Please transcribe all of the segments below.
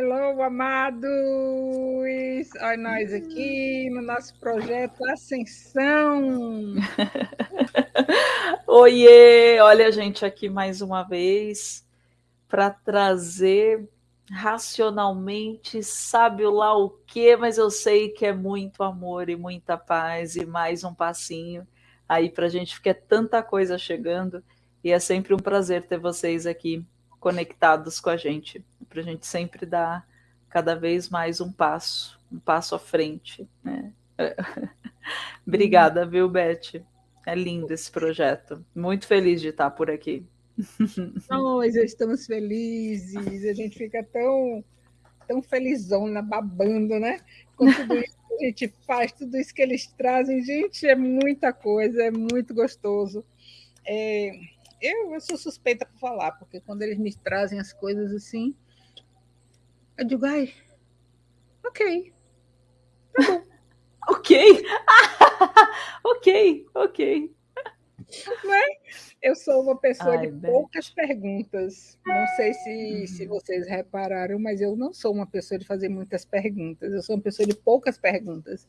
Hello, amados! Olha nós aqui no nosso projeto Ascensão. Oiê! Olha a gente aqui mais uma vez para trazer racionalmente, sabe lá o que, mas eu sei que é muito amor e muita paz e mais um passinho aí para a gente, porque é tanta coisa chegando e é sempre um prazer ter vocês aqui conectados com a gente, para a gente sempre dar cada vez mais um passo, um passo à frente. Né? Obrigada, viu, Beth? É lindo esse projeto. Muito feliz de estar por aqui. Nós estamos felizes, a gente fica tão, tão felizona, babando, né? Com tudo isso que a gente faz, tudo isso que eles trazem. Gente, é muita coisa, é muito gostoso. É, eu, eu sou suspeita para falar, porque quando eles me trazem as coisas assim, eu digo, ai, ok, tá bom. ok, ok, ok. Né? Eu sou uma pessoa Ai, de Beth. poucas perguntas. Não sei se, uhum. se vocês repararam, mas eu não sou uma pessoa de fazer muitas perguntas. Eu sou uma pessoa de poucas perguntas.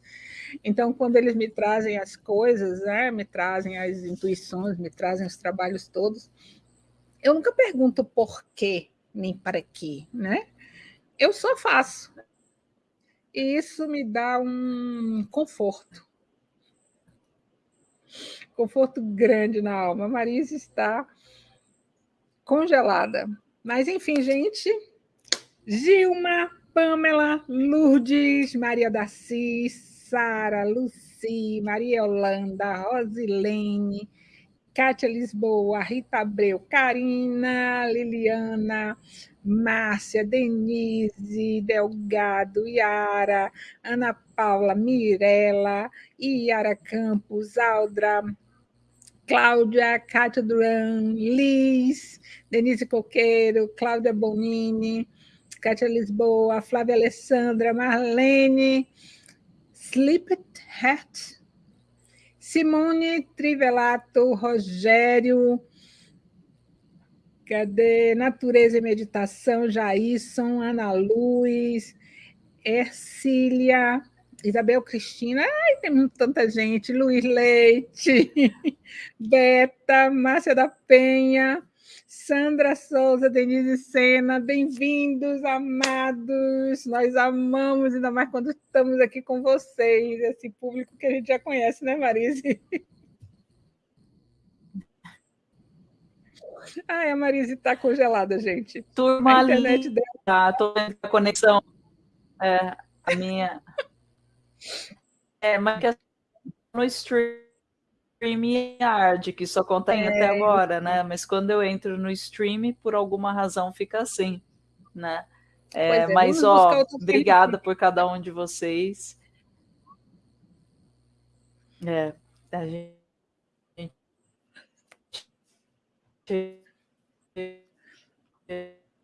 Então, quando eles me trazem as coisas, né, me trazem as intuições, me trazem os trabalhos todos, eu nunca pergunto por quê, nem para quê, né? Eu só faço. E isso me dá um conforto conforto grande na alma. A Marisa está congelada. Mas, enfim, gente, Gilma, Pamela, Lourdes, Maria da Sara, Luci, Maria Holanda, Rosilene, Kátia Lisboa, Rita Abreu, Karina, Liliana, Márcia, Denise, Delgado, Yara, Ana Paula, Mirella, Iara Campos, Aldra, Cláudia, Cátia Duran, Liz, Denise Coqueiro, Cláudia Bonini, Cátia Lisboa, Flávia Alessandra, Marlene, Sleepet Hat, Simone Trivelato, Rogério, cadê? Natureza e Meditação, Jaisson, Ana Luz, Ercília, Isabel Cristina, ai, tem tanta gente, Luiz Leite, Beta, Márcia da Penha, Sandra Souza, Denise Sena, bem-vindos, amados, nós amamos, ainda mais quando estamos aqui com vocês, esse público que a gente já conhece, né, Marise? Ai, a Marise está congelada, gente. Turma a internet dela. Tá, tô vendo a conexão. É, a minha. É, mas que no StreamYard, que só contém é. até agora, né? Mas quando eu entro no stream, por alguma razão fica assim, né? É, é, mas, ó, obrigada por cada um de vocês. É, a gente.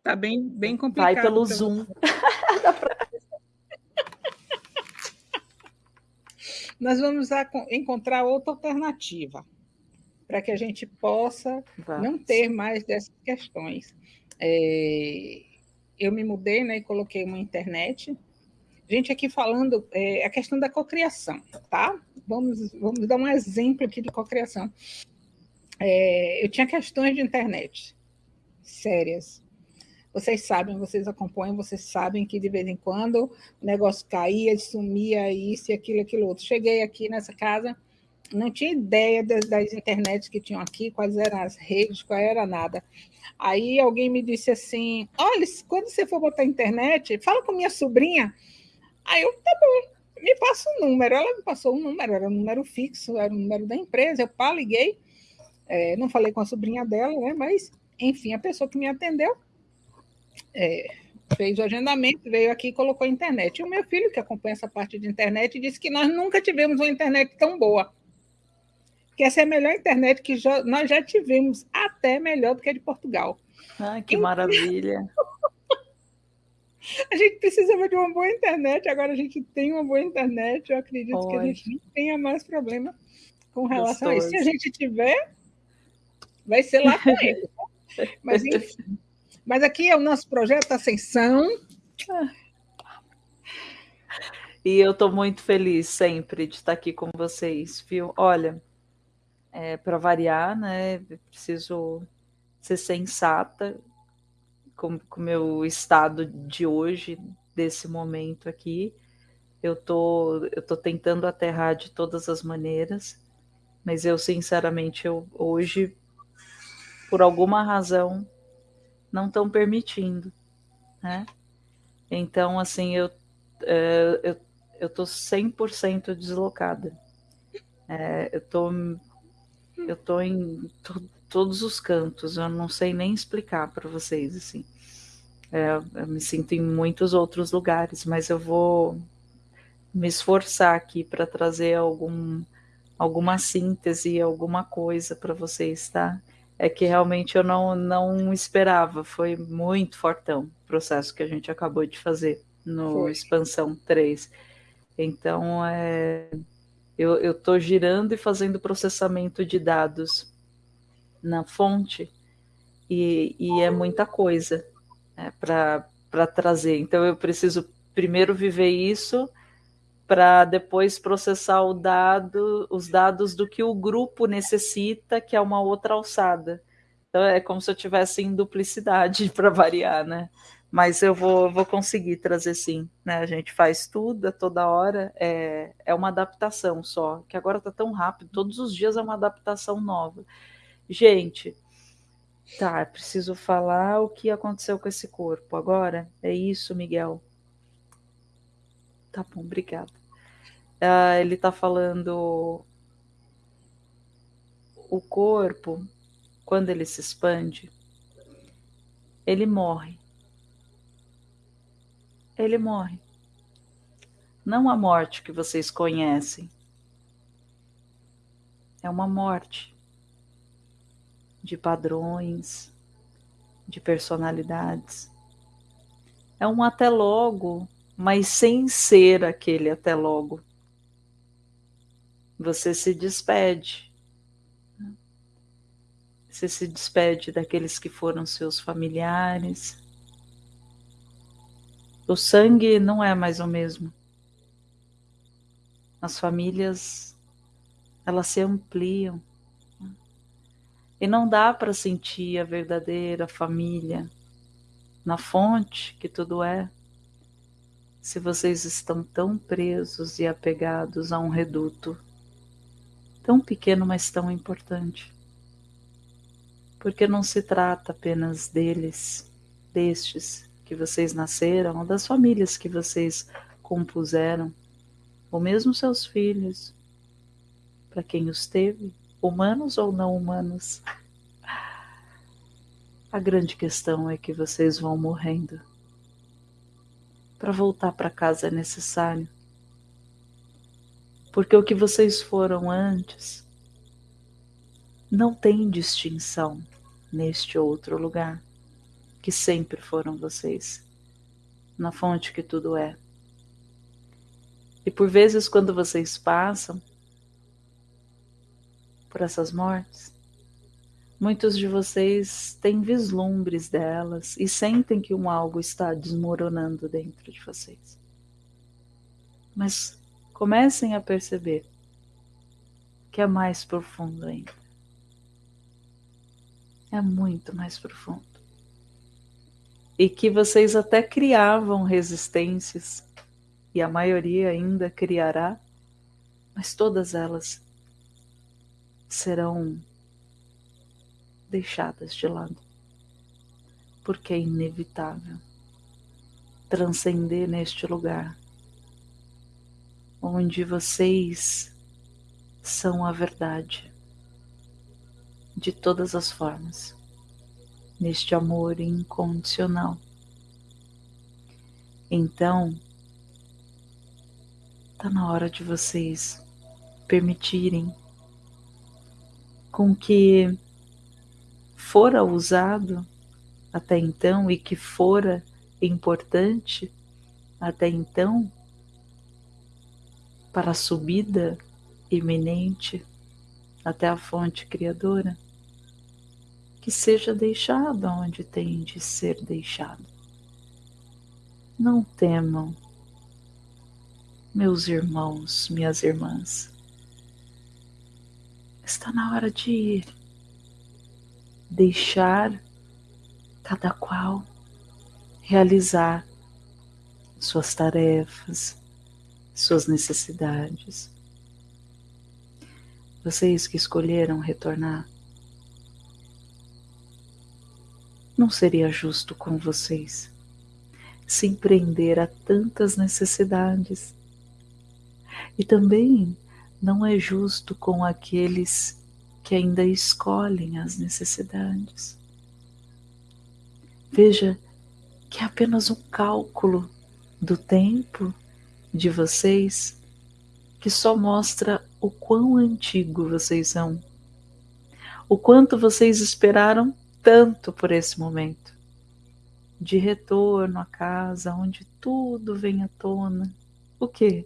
Tá bem, bem complicado. Vai pelo Zoom. nós vamos encontrar outra alternativa para que a gente possa Vamos. não ter mais dessas questões. É, eu me mudei né, e coloquei uma internet. Gente, aqui falando é, a questão da cocriação, tá? Vamos, vamos dar um exemplo aqui de cocriação. É, eu tinha questões de internet sérias. Vocês sabem, vocês acompanham, vocês sabem que de vez em quando o negócio caía, sumia, isso e aquilo, aquilo outro. Cheguei aqui nessa casa, não tinha ideia das, das internets que tinham aqui, quais eram as redes, qual era nada. Aí alguém me disse assim: olha, quando você for botar internet, fala com minha sobrinha. Aí eu, tá bom, me passa um número. Ela me passou um número, era um número fixo, era o um número da empresa. Eu pá, liguei. É, não falei com a sobrinha dela, né? Mas, enfim, a pessoa que me atendeu é, fez o agendamento, veio aqui e colocou a internet. E o meu filho, que acompanha essa parte de internet, disse que nós nunca tivemos uma internet tão boa. Que essa é a melhor internet que já, nós já tivemos, até melhor do que a de Portugal. Ah, que então, maravilha! a gente precisava de uma boa internet, agora a gente tem uma boa internet. Eu acredito Pode. que a gente não tenha mais problema com relação Gostoso. a isso. Se a gente tiver, vai ser lá com ele. Mas, enfim. Mas aqui é o nosso projeto Ascensão. E eu estou muito feliz sempre de estar aqui com vocês, viu? Olha, é, para variar, né? Preciso ser sensata com o meu estado de hoje, desse momento aqui. Eu tô, eu tô tentando aterrar de todas as maneiras, mas eu sinceramente eu hoje, por alguma razão, não estão permitindo, né? Então, assim, eu, é, eu, eu tô 100% deslocada. É, eu tô, eu tô em to, todos os cantos, eu não sei nem explicar para vocês, assim. É, eu me sinto em muitos outros lugares, mas eu vou me esforçar aqui para trazer algum, alguma síntese, alguma coisa para vocês, tá? É que realmente eu não, não esperava, foi muito fortão o processo que a gente acabou de fazer no foi. Expansão 3. Então, é, eu estou girando e fazendo processamento de dados na fonte, e, e é muita coisa né, para trazer. Então, eu preciso primeiro viver isso para depois processar o dado, os dados do que o grupo necessita, que é uma outra alçada. Então é como se eu tivesse em duplicidade para variar, né? Mas eu vou, vou conseguir trazer sim, né? A gente faz tudo a toda hora, é, é uma adaptação só, que agora está tão rápido, todos os dias é uma adaptação nova. Gente, tá, preciso falar o que aconteceu com esse corpo agora. É isso, Miguel. Tá bom, obrigada. Uh, ele está falando o corpo, quando ele se expande, ele morre. Ele morre. Não a morte que vocês conhecem. É uma morte de padrões, de personalidades. É um até logo mas sem ser aquele até logo. Você se despede. Você se despede daqueles que foram seus familiares. O sangue não é mais o mesmo. As famílias, elas se ampliam. E não dá para sentir a verdadeira família na fonte que tudo é se vocês estão tão presos e apegados a um reduto, tão pequeno, mas tão importante. Porque não se trata apenas deles, destes que vocês nasceram, das famílias que vocês compuseram, ou mesmo seus filhos, para quem os teve, humanos ou não humanos. A grande questão é que vocês vão morrendo para voltar para casa é necessário. Porque o que vocês foram antes não tem distinção neste outro lugar, que sempre foram vocês, na fonte que tudo é. E por vezes, quando vocês passam por essas mortes, Muitos de vocês têm vislumbres delas e sentem que um algo está desmoronando dentro de vocês. Mas comecem a perceber que é mais profundo ainda. É muito mais profundo. E que vocês até criavam resistências, e a maioria ainda criará, mas todas elas serão deixadas de lado, porque é inevitável transcender neste lugar onde vocês são a verdade de todas as formas, neste amor incondicional. Então, está na hora de vocês permitirem com que fora usado até então e que fora importante até então para a subida iminente até a fonte criadora, que seja deixado onde tem de ser deixado. Não temam, meus irmãos, minhas irmãs. Está na hora de ir, deixar cada qual realizar suas tarefas, suas necessidades. Vocês que escolheram retornar, não seria justo com vocês se empreender a tantas necessidades. E também não é justo com aqueles que ainda escolhem as necessidades. Veja que é apenas um cálculo do tempo de vocês que só mostra o quão antigo vocês são, o quanto vocês esperaram tanto por esse momento de retorno à casa onde tudo vem à tona. O que?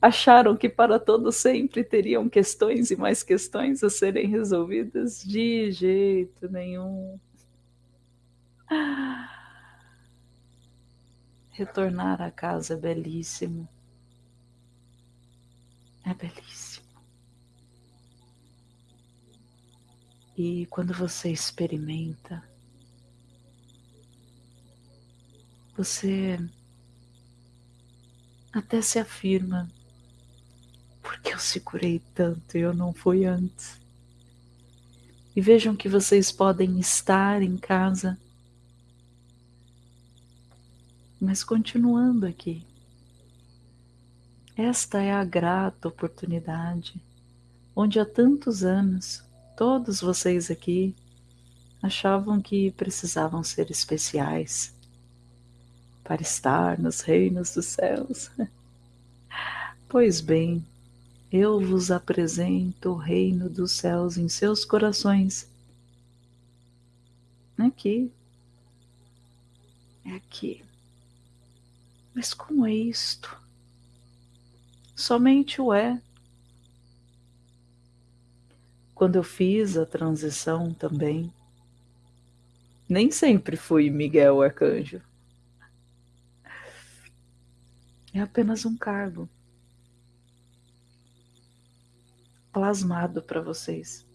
Acharam que para todo sempre teriam questões e mais questões a serem resolvidas? De jeito nenhum. Retornar à casa é belíssimo. É belíssimo. E quando você experimenta, você até se afirma: por que eu segurei tanto e eu não fui antes? E vejam que vocês podem estar em casa, mas continuando aqui. Esta é a grata oportunidade onde há tantos anos Todos vocês aqui achavam que precisavam ser especiais para estar nos reinos dos céus. Pois bem, eu vos apresento o reino dos céus em seus corações. Aqui. É aqui. Mas como é isto? Somente o é quando eu fiz a transição também, nem sempre fui Miguel Arcanjo. É apenas um cargo plasmado para vocês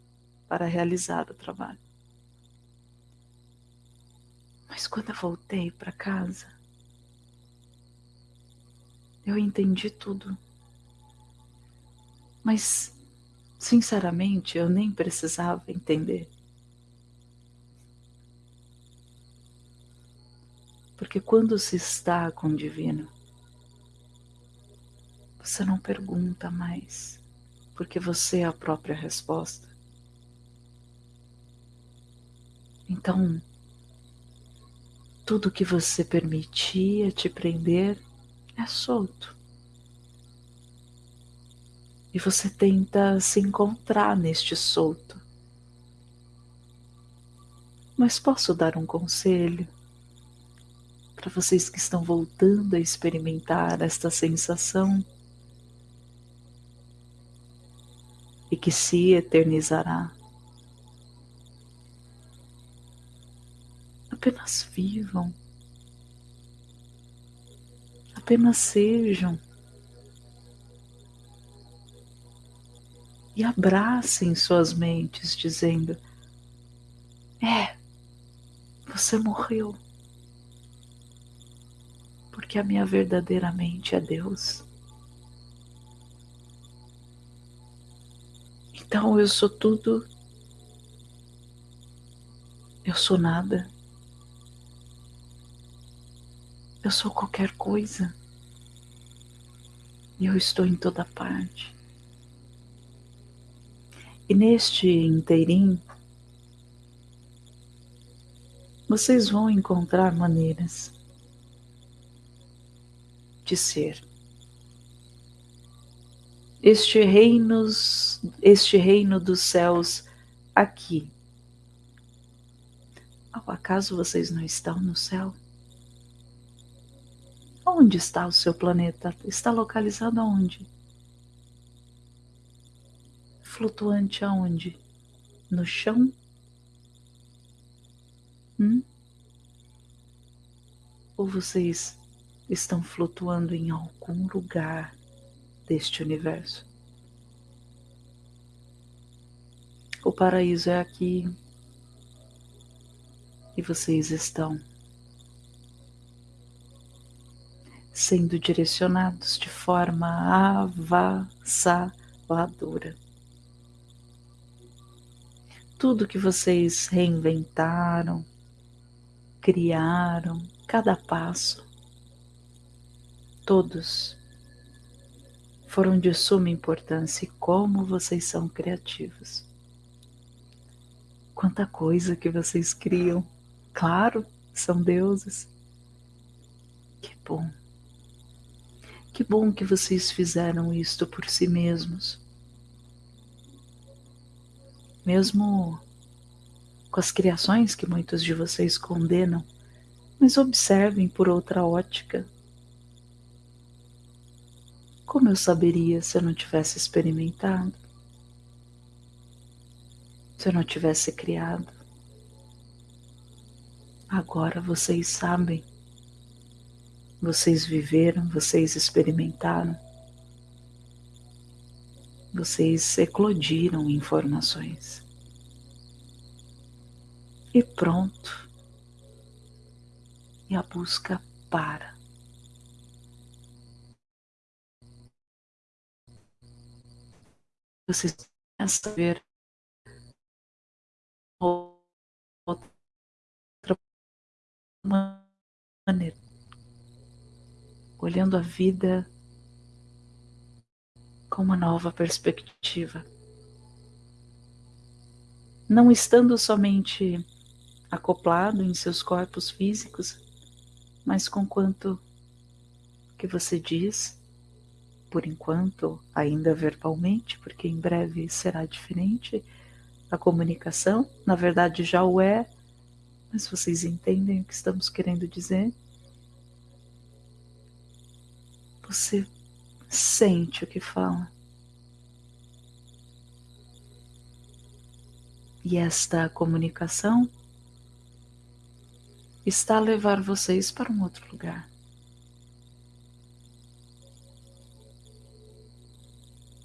para realizar o trabalho. Mas quando eu voltei para casa, eu entendi tudo. Mas Sinceramente, eu nem precisava entender. Porque quando se está com o divino, você não pergunta mais, porque você é a própria resposta. Então, tudo que você permitia te prender é solto e você tenta se encontrar neste solto. Mas posso dar um conselho para vocês que estão voltando a experimentar esta sensação e que se eternizará. Apenas vivam, apenas sejam. e abracem suas mentes, dizendo: É, você morreu, porque a minha verdadeira mente é Deus. Então eu sou tudo, eu sou nada, eu sou qualquer coisa e eu estou em toda parte. E neste inteirinho, vocês vão encontrar maneiras de ser. Este reinos, este reino dos céus aqui. Ao acaso vocês não estão no céu? Onde está o seu planeta? Está localizado aonde? flutuante aonde? No chão? Hum? Ou vocês estão flutuando em algum lugar deste universo. O paraíso é aqui e vocês estão sendo direcionados de forma avassaladora. Tudo que vocês reinventaram, criaram, cada passo, todos foram de suma importância e como vocês são criativos. Quanta coisa que vocês criam. Claro, são deuses. Que bom. Que bom que vocês fizeram isto por si mesmos. Mesmo com as criações que muitos de vocês condenam, mas observem por outra ótica. Como eu saberia se eu não tivesse experimentado? Se eu não tivesse criado? Agora vocês sabem. Vocês viveram, vocês experimentaram, vocês eclodiram informações. E pronto. E a busca para. Vocês a ver outra maneira olhando a vida com uma nova perspectiva. Não estando somente acoplado em seus corpos físicos, mas com quanto que você diz, por enquanto, ainda verbalmente, porque em breve será diferente, a comunicação, na verdade já o é, mas vocês entendem o que estamos querendo dizer? Você sente o que fala. E esta comunicação está a levar vocês para um outro lugar.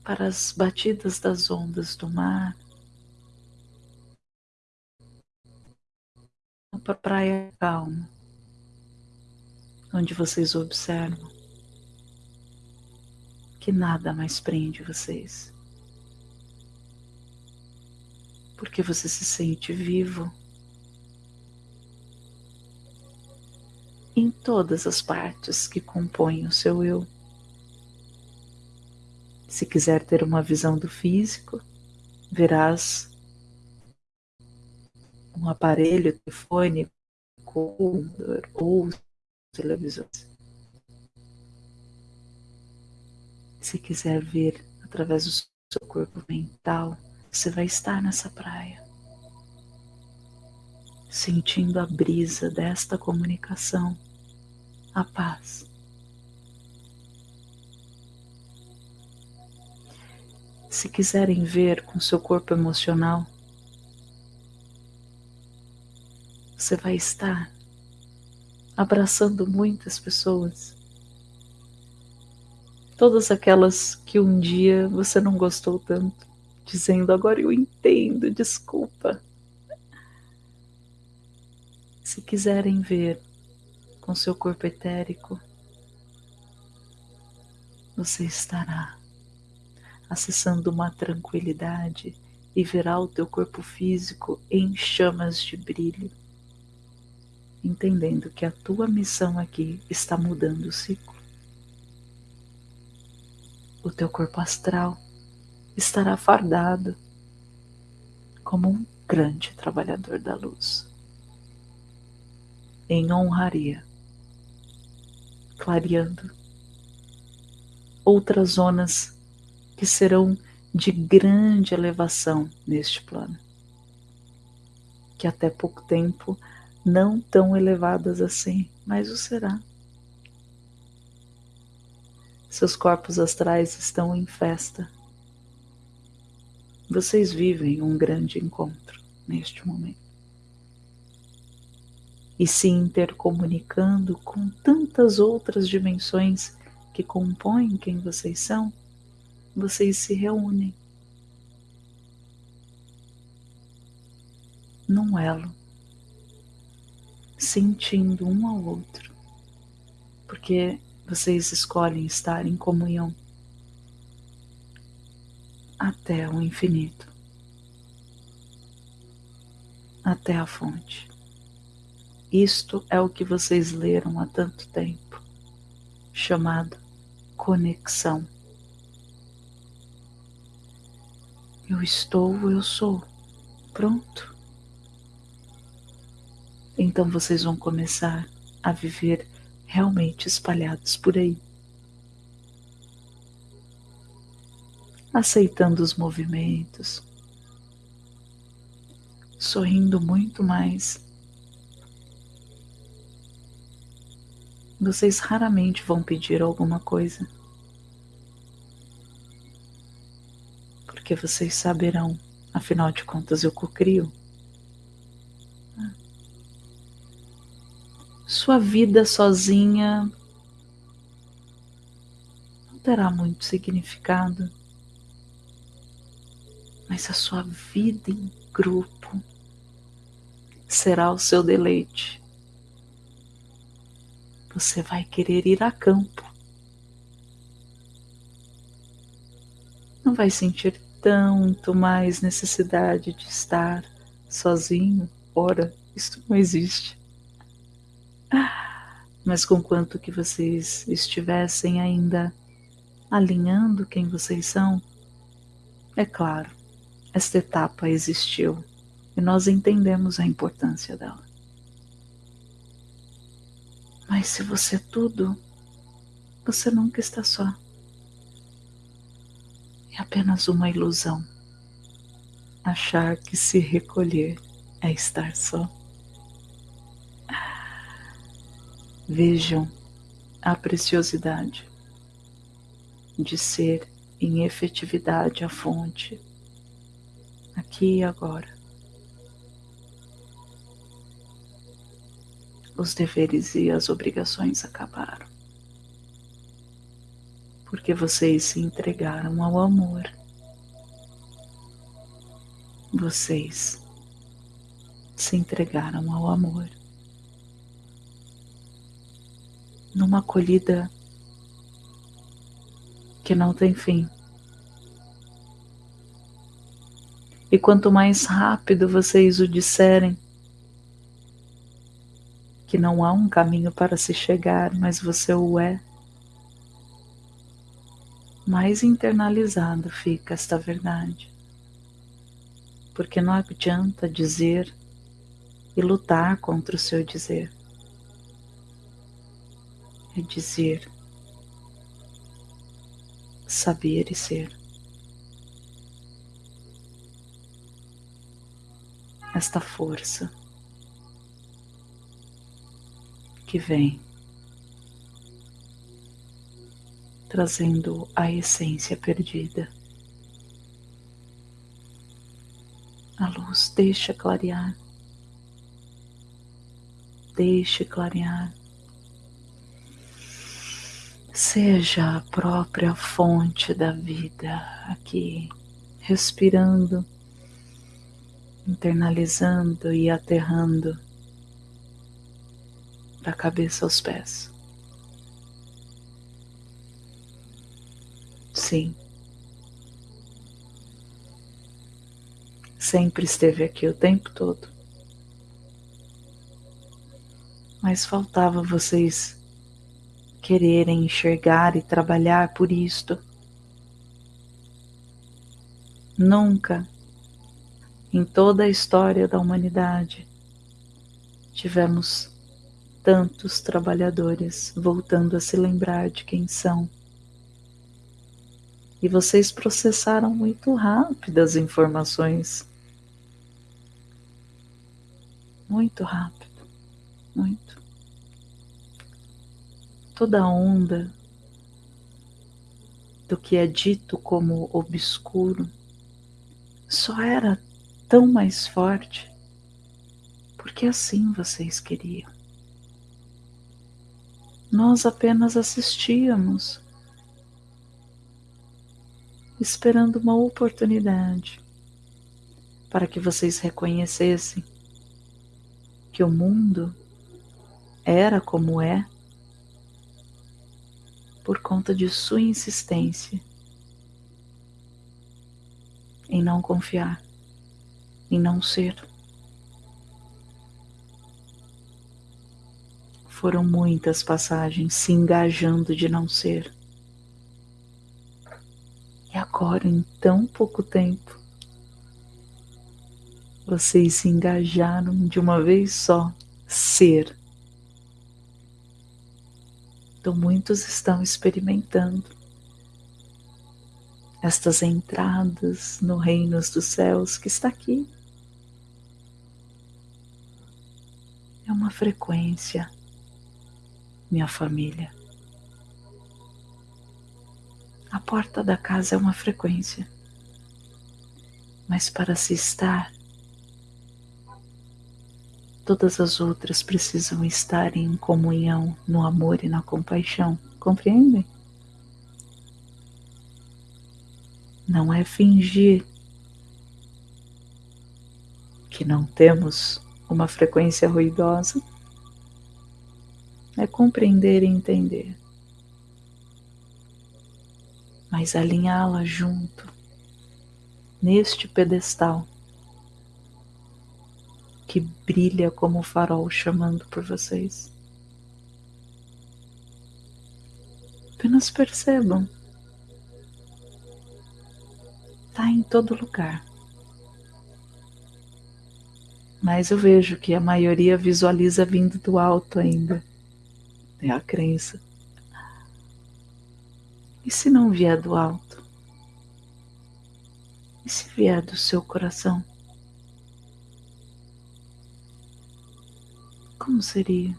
Para as batidas das ondas do mar, para a praia calma, onde vocês observam que nada mais prende vocês. Porque você se sente vivo em todas as partes que compõem o seu eu. Se quiser ter uma visão do físico, verás um aparelho telefônico ou televisões. Se quiser ver através do seu corpo mental, você vai estar nessa praia, sentindo a brisa desta comunicação, a paz. Se quiserem ver com seu corpo emocional, você vai estar abraçando muitas pessoas Todas aquelas que um dia você não gostou tanto, dizendo agora eu entendo, desculpa. Se quiserem ver com seu corpo etérico, você estará acessando uma tranquilidade e verá o teu corpo físico em chamas de brilho, entendendo que a tua missão aqui está mudando o ciclo o teu corpo astral estará fardado como um grande trabalhador da luz. Em honraria, clareando outras zonas que serão de grande elevação neste plano, que até pouco tempo não tão elevadas assim, mas o será. Seus corpos astrais estão em festa. Vocês vivem um grande encontro neste momento. e se intercomunicando com tantas outras dimensões que compõem quem vocês são, vocês se reúnem. Num elo, sentindo um ao outro, porque vocês escolhem estar em comunhão. Até o infinito, até a fonte. Isto é o que vocês leram há tanto tempo, chamado conexão. Eu estou, eu sou. Pronto. Então vocês vão começar a viver realmente espalhados por aí. Aceitando os movimentos, sorrindo muito mais. Vocês raramente vão pedir alguma coisa. Porque vocês saberão, afinal de contas, eu cocrio. sua vida sozinha não terá muito significado, mas a sua vida em grupo será o seu deleite. Você vai querer ir a campo. Não vai sentir tanto mais necessidade de estar sozinho. Ora, isso não existe. Mas conquanto que vocês estivessem ainda alinhando quem vocês são, é claro, esta etapa existiu e nós entendemos a importância dela. Mas se você é tudo, você nunca está só. É apenas uma ilusão achar que se recolher é estar só. Vejam a preciosidade de ser em efetividade a fonte, aqui e agora. Os deveres e as obrigações acabaram, porque vocês se entregaram ao amor. Vocês se entregaram ao amor. numa acolhida que não tem fim. E quanto mais rápido vocês o disserem, que não há um caminho para se chegar, mas você o é, mais internalizado fica esta verdade. Porque não adianta dizer e lutar contra o seu dizer é dizer, saber e ser. Esta força que vem trazendo a essência perdida. A luz deixa clarear, deixe clarear. Seja a própria fonte da vida aqui, respirando, internalizando e aterrando da cabeça aos pés. Sim. Sempre esteve aqui o tempo todo. Mas faltava vocês quererem enxergar e trabalhar por isto. Nunca, em toda a história da humanidade, tivemos tantos trabalhadores voltando a se lembrar de quem são. E vocês processaram muito rápido as informações. Muito rápido, muito toda onda do que é dito como obscuro só era tão mais forte porque assim vocês queriam. Nós apenas assistíamos, esperando uma oportunidade para que vocês reconhecessem que o mundo era como é por conta de sua insistência em não confiar, em não ser. Foram muitas passagens se engajando de não ser. E agora, em tão pouco tempo, vocês se engajaram de uma vez só, ser. Então, muitos estão experimentando estas entradas no reino dos céus que está aqui. É uma frequência, minha família. A porta da casa é uma frequência, mas para se estar, todas as outras precisam estar em comunhão no amor e na compaixão. Compreendem? Não é fingir que não temos uma frequência ruidosa, é compreender e entender, mas alinhá-la junto neste pedestal que brilha como o farol chamando por vocês. Apenas percebam. Está em todo lugar. Mas eu vejo que a maioria visualiza vindo do alto ainda. É a crença. E se não vier do alto? E se vier do seu coração? Como seria?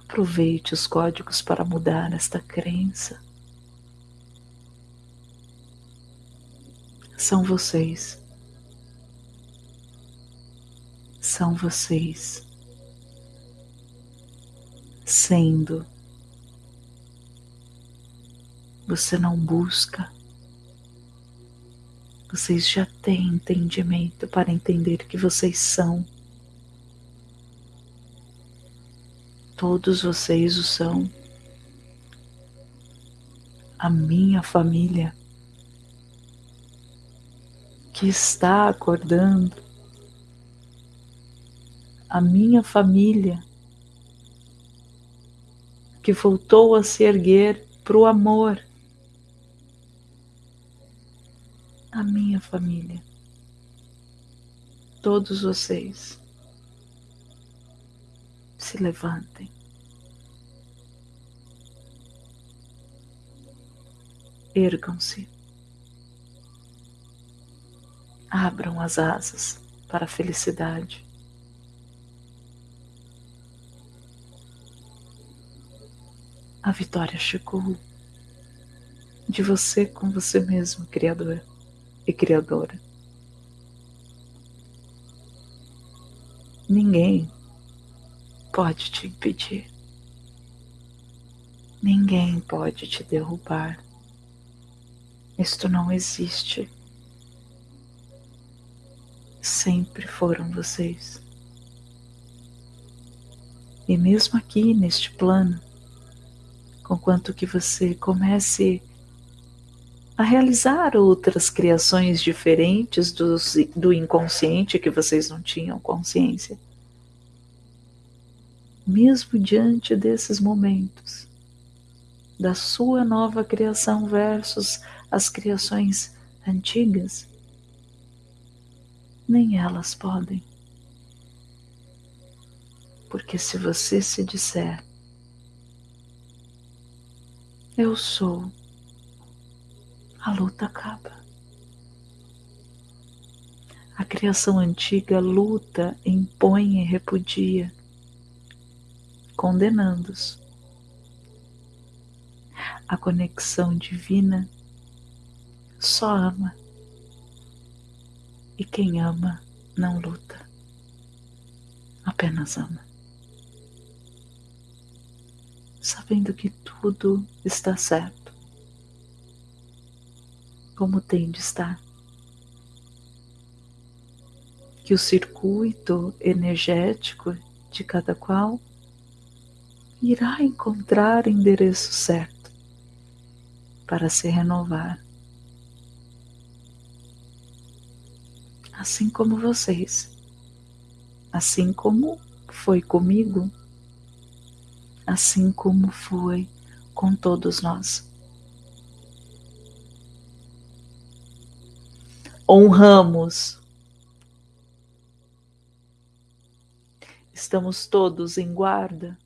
Aproveite os códigos para mudar esta crença. São vocês. São vocês. Sendo. Você não busca. Vocês já têm entendimento para entender que vocês são. Todos vocês o são. A minha família que está acordando, a minha família que voltou a se erguer para o amor, a minha família, todos vocês se levantem. Ergam-se. Abram as asas para a felicidade. A vitória chegou de você com você mesmo, Criador e Criadora. Ninguém pode te impedir. Ninguém pode te derrubar. Isto não existe. Sempre foram vocês. E mesmo aqui neste plano, conquanto que você comece a realizar outras criações diferentes do, do inconsciente que vocês não tinham consciência, mesmo diante desses momentos, da sua nova criação versus as criações antigas, nem elas podem. Porque se você se disser, eu sou, a luta acaba. A criação antiga luta, impõe e repudia condenando-os. A conexão divina só ama, e quem ama não luta. Apenas ama. Sabendo que tudo está certo, como tem de estar. Que o circuito energético de cada qual irá encontrar endereço certo para se renovar. Assim como vocês, assim como foi comigo, assim como foi com todos nós. Honramos. Estamos todos em guarda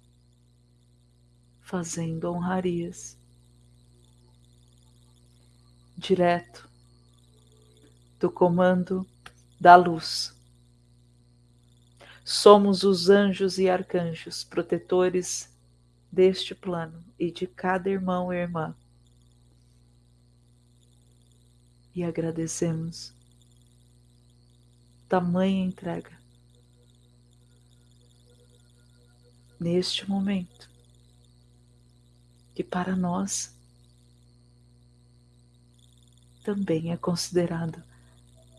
fazendo honrarias. Direto do comando da luz. Somos os anjos e arcanjos protetores deste plano e de cada irmão e irmã. E agradecemos. Tamanha entrega. Neste momento que para nós também é considerado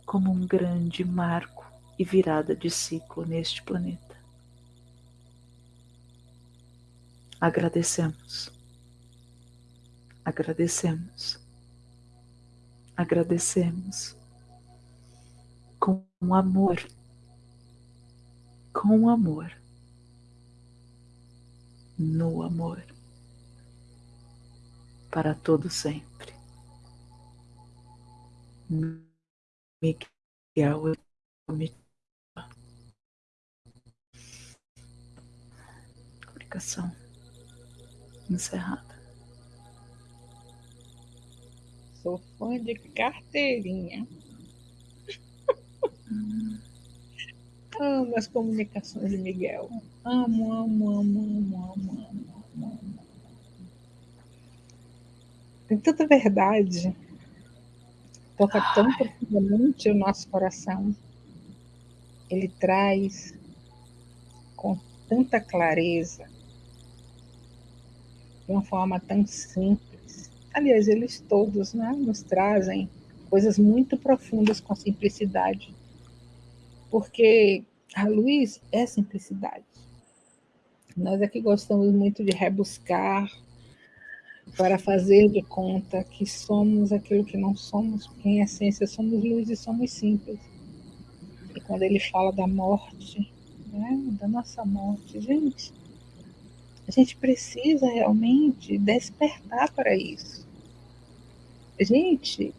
como um grande marco e virada de ciclo neste planeta. Agradecemos, agradecemos, agradecemos com amor, com amor, no amor para todo sempre. Miguel Comunicação encerrada. Sou fã de carteirinha. Amo as comunicações de Miguel. Amo, amo, amo, amo, amo, amo, amo. Tem tanta verdade. Toca tão profundamente o nosso coração. Ele traz com tanta clareza, de uma forma tão simples. Aliás, eles todos né, nos trazem coisas muito profundas com simplicidade. Porque a luz é simplicidade. Nós aqui gostamos muito de rebuscar, para fazer de conta que somos aquilo que não somos, porque em essência somos luz e somos simples. E quando ele fala da morte, né, da nossa morte, gente, a gente precisa realmente despertar para isso. Gente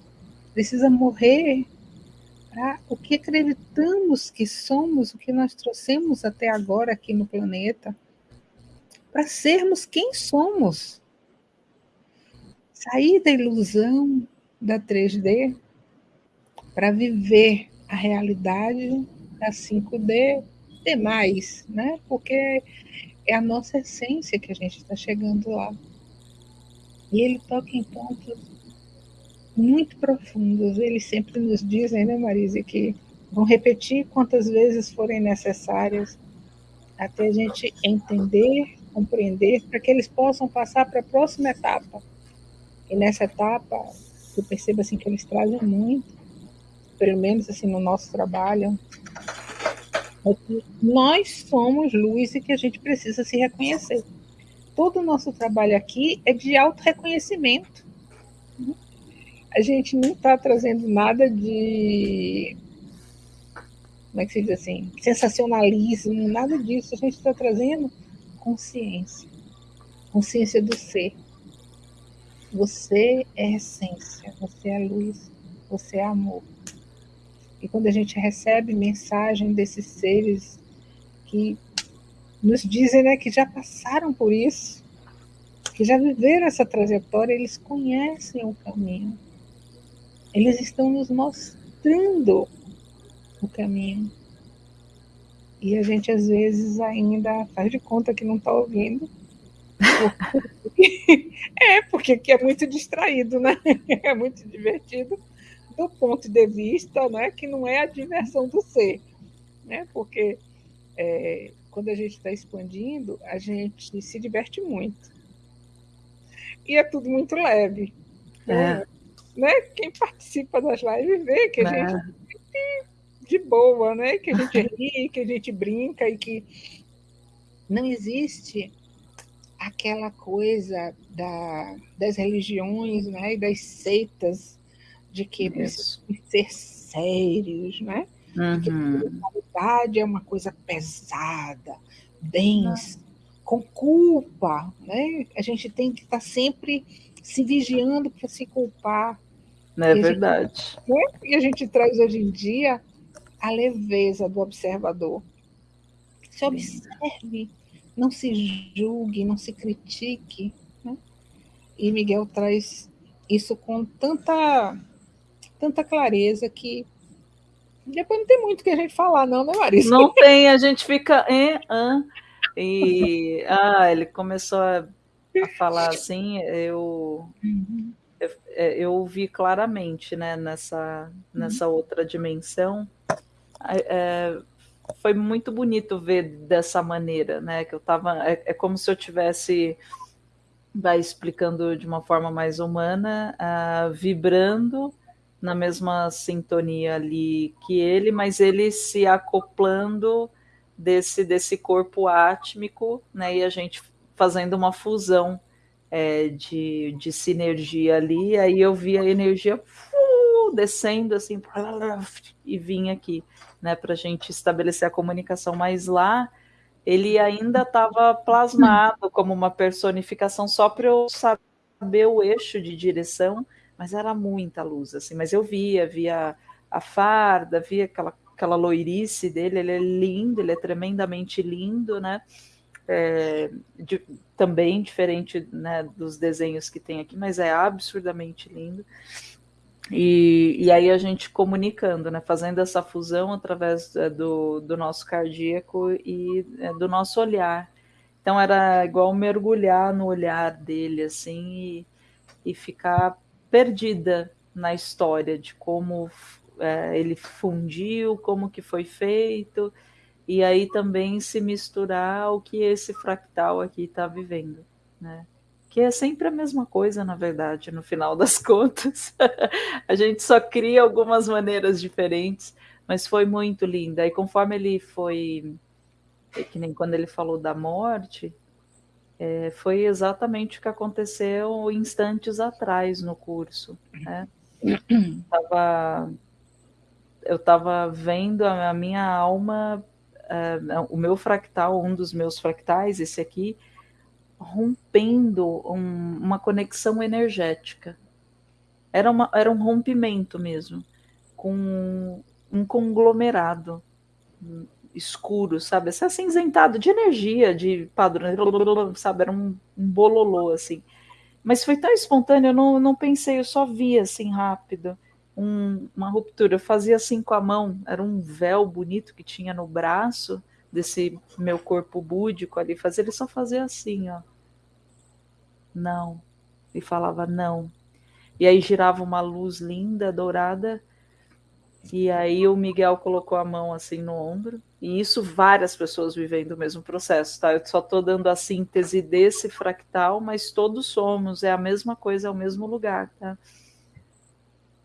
precisa morrer para o que acreditamos que somos, o que nós trouxemos até agora aqui no planeta, para sermos quem somos sair da ilusão da 3D para viver a realidade da 5D demais, né? Porque é a nossa essência que a gente está chegando lá. E ele toca em pontos muito profundos. Eles sempre nos dizem, né, Marise, que vão repetir quantas vezes forem necessárias até a gente entender, compreender, para que eles possam passar para a próxima etapa e nessa etapa, eu percebo assim que eles trazem muito, pelo menos assim no nosso trabalho, é que nós somos luz e que a gente precisa se reconhecer. Todo o nosso trabalho aqui é de auto-reconhecimento. A gente não está trazendo nada de. Como é que se diz assim? Sensacionalismo, nada disso. A gente está trazendo consciência. Consciência do ser. Você é essência, você é luz, você é amor. E quando a gente recebe mensagem desses seres que nos dizem né, que já passaram por isso, que já viveram essa trajetória, eles conhecem o caminho. Eles estão nos mostrando o caminho. E a gente às vezes ainda faz de conta que não está ouvindo é, porque aqui é muito distraído, né? É muito divertido do ponto de vista, né, que não é a diversão do ser, né? Porque é, quando a gente está expandindo, a gente se diverte muito. E é tudo muito leve. Então, é. né? Quem participa das lives vê que a é. gente de boa, né? Que a gente ri, que a gente brinca e que não existe aquela coisa da, das religiões né, e das seitas de que precisam ser sérios, né? Uhum. Que a é uma coisa pesada, densa, com culpa, né? A gente tem que estar tá sempre se vigiando para se culpar. Não é verdade. Gente, né? E a gente traz hoje em dia a leveza do observador. Se observe, não se julgue, não se critique. Né? E Miguel traz isso com tanta, tanta clareza que depois não tem muito que a gente falar, não, né, Marisa? Não tem, a gente fica. em ah, e ah, ele começou a, a falar assim, eu, uhum. eu, é, eu ouvi claramente né, nessa, nessa uhum. outra dimensão. É, foi muito bonito ver dessa maneira, né? Que eu tava. É, é como se eu tivesse vai explicando de uma forma mais humana, uh, vibrando na mesma sintonia ali que ele, mas ele se acoplando desse desse corpo átmico, né? E a gente fazendo uma fusão é, de, de sinergia ali. Aí eu vi a energia uh, descendo assim e vinha aqui né, para a gente estabelecer a comunicação, mas lá ele ainda estava plasmado como uma personificação só para eu saber o eixo de direção, mas era muita luz, assim, mas eu via, via a farda, via aquela, aquela loirice dele, ele é lindo, ele é tremendamente lindo, né, é, de, também diferente né, dos desenhos que tem aqui, mas é absurdamente lindo. E, e aí a gente comunicando, né, fazendo essa fusão através é, do, do nosso cardíaco e é, do nosso olhar. Então era igual mergulhar no olhar dele, assim, e, e ficar perdida na história de como é, ele fundiu, como que foi feito, e aí também se misturar ao que esse fractal aqui está vivendo, né? que é sempre a mesma coisa, na verdade, no final das contas. a gente só cria algumas maneiras diferentes, mas foi muito linda. E conforme ele foi, é que nem quando ele falou da morte, é, foi exatamente o que aconteceu instantes atrás no curso. Né? eu estava vendo a minha alma, uh, o meu fractal, um dos meus fractais, esse aqui, rompendo um, uma conexão energética. Era, uma, era um rompimento mesmo, com um conglomerado escuro, sabe? Esse acinzentado de energia, de padrão, sabe? Era um, um bololô, assim. Mas foi tão espontâneo, eu não, não pensei, eu só vi assim rápido. Um, uma ruptura. Eu fazia assim com a mão, era um véu bonito que tinha no braço desse meu corpo búdico ali. Fazia, ele só fazia assim, ó não. E falava não. E aí girava uma luz linda, dourada. E aí o Miguel colocou a mão assim no ombro. E isso várias pessoas vivendo o mesmo processo, tá? Eu só estou dando a síntese desse fractal, mas todos somos, é a mesma coisa, é o mesmo lugar, tá?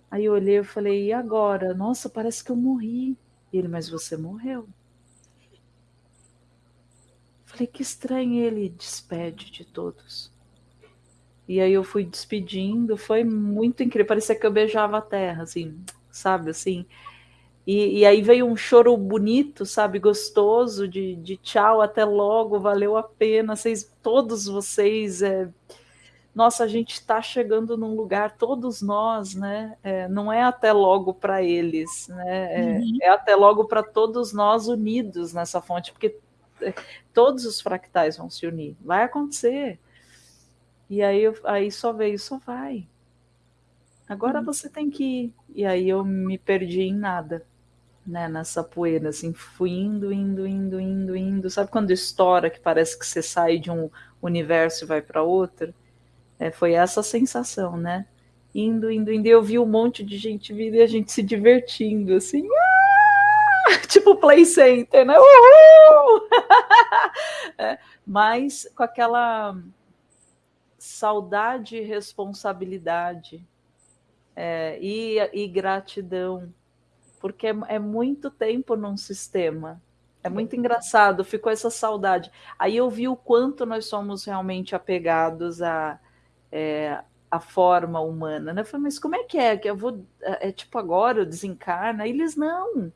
Aí eu olhei e falei, e agora? Nossa, parece que eu morri. Ele, mas você morreu. Falei, que estranho, ele despede de todos. E aí eu fui despedindo, foi muito incrível, parecia que eu beijava a terra, assim, sabe, assim. E, e aí veio um choro bonito, sabe, gostoso, de, de tchau, até logo, valeu a pena, vocês, todos vocês, é... nossa, a gente está chegando num lugar, todos nós, né, é, não é até logo para eles, né, é, uhum. é até logo para todos nós unidos nessa fonte, porque é, todos os fractais vão se unir, vai acontecer, e aí, aí só veio, só vai. Agora uhum. você tem que ir. E aí eu me perdi em nada, né? Nessa poeira, assim, fui indo, indo, indo, indo, indo. Sabe quando estoura que parece que você sai de um universo e vai para outro? É, foi essa sensação, né? Indo, indo, indo. Eu vi um monte de gente vindo e a gente se divertindo, assim. Ah! tipo Play Center, né? Uhul! é, mas com aquela saudade e responsabilidade é, e, e, gratidão, porque é, é, muito tempo num sistema. É muito engraçado, ficou essa saudade. Aí eu vi o quanto nós somos realmente apegados a, é, a forma humana, né? Eu falei, mas como é que é? Que eu vou. É, é tipo agora, eu desencarna? Eles não.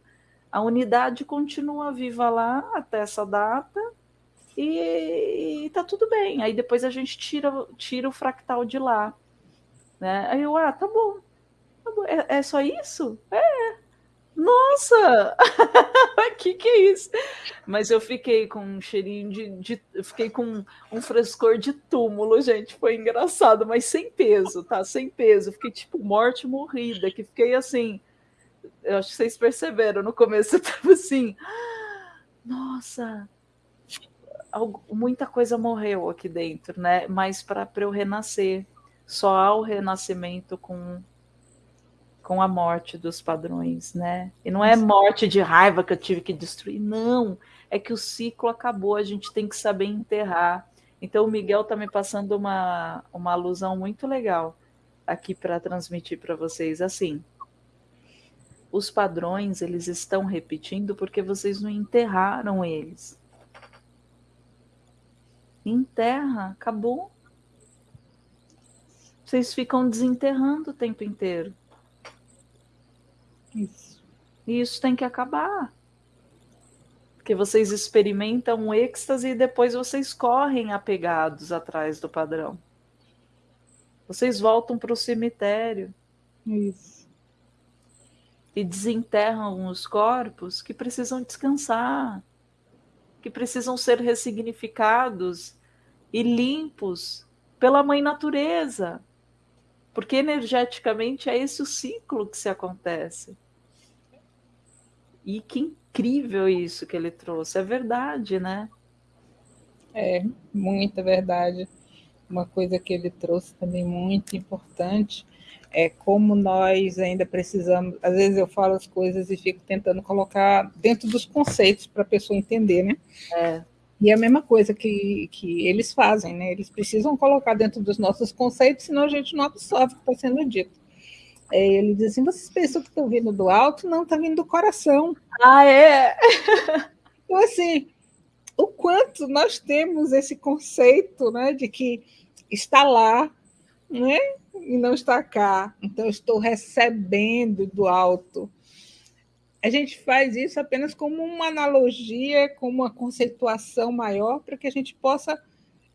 A unidade continua viva lá até essa data e, tá tudo bem. Aí depois a gente tira, tira o fractal de lá. Né? Aí eu, ah, tá bom. Tá bom. É, é só isso? É. Nossa! que que é isso? Mas eu fiquei com um cheirinho de, de. Eu fiquei com um frescor de túmulo, gente. Foi engraçado, mas sem peso, tá? Sem peso. Fiquei tipo morte morrida, que fiquei assim eu acho que vocês perceberam no começo, eu tava assim, nossa, muita coisa morreu aqui dentro, né? Mas para eu renascer, só há o renascimento com com a morte dos padrões, né? E não é morte de raiva que eu tive que destruir, não. É que o ciclo acabou, a gente tem que saber enterrar. Então o Miguel tá me passando uma, uma alusão muito legal aqui para transmitir para vocês assim os padrões eles estão repetindo porque vocês não enterraram eles. Enterra, acabou. Vocês ficam desenterrando o tempo inteiro. Isso. E isso tem que acabar. Porque vocês experimentam um êxtase e depois vocês correm apegados atrás do padrão. Vocês voltam para o cemitério. Isso e desenterram os corpos que precisam descansar, que precisam ser ressignificados e limpos pela mãe natureza. Porque energeticamente é esse o ciclo que se acontece. E que incrível isso que ele trouxe, é verdade, né? É, muita verdade. Uma coisa que ele trouxe também muito importante é como nós ainda precisamos. Às vezes eu falo as coisas e fico tentando colocar dentro dos conceitos para a pessoa entender, né? É. E é a mesma coisa que, que eles fazem, né? Eles precisam colocar dentro dos nossos conceitos, senão a gente não absorve o que está sendo dito. É, ele diz assim: vocês pensam que estão vindo do alto? Não, está vindo do coração. Ah, é? então, assim, o quanto nós temos esse conceito né, de que está lá, né? e não está cá. Então, estou recebendo do alto. A gente faz isso apenas como uma analogia, como uma conceituação maior, para que a gente possa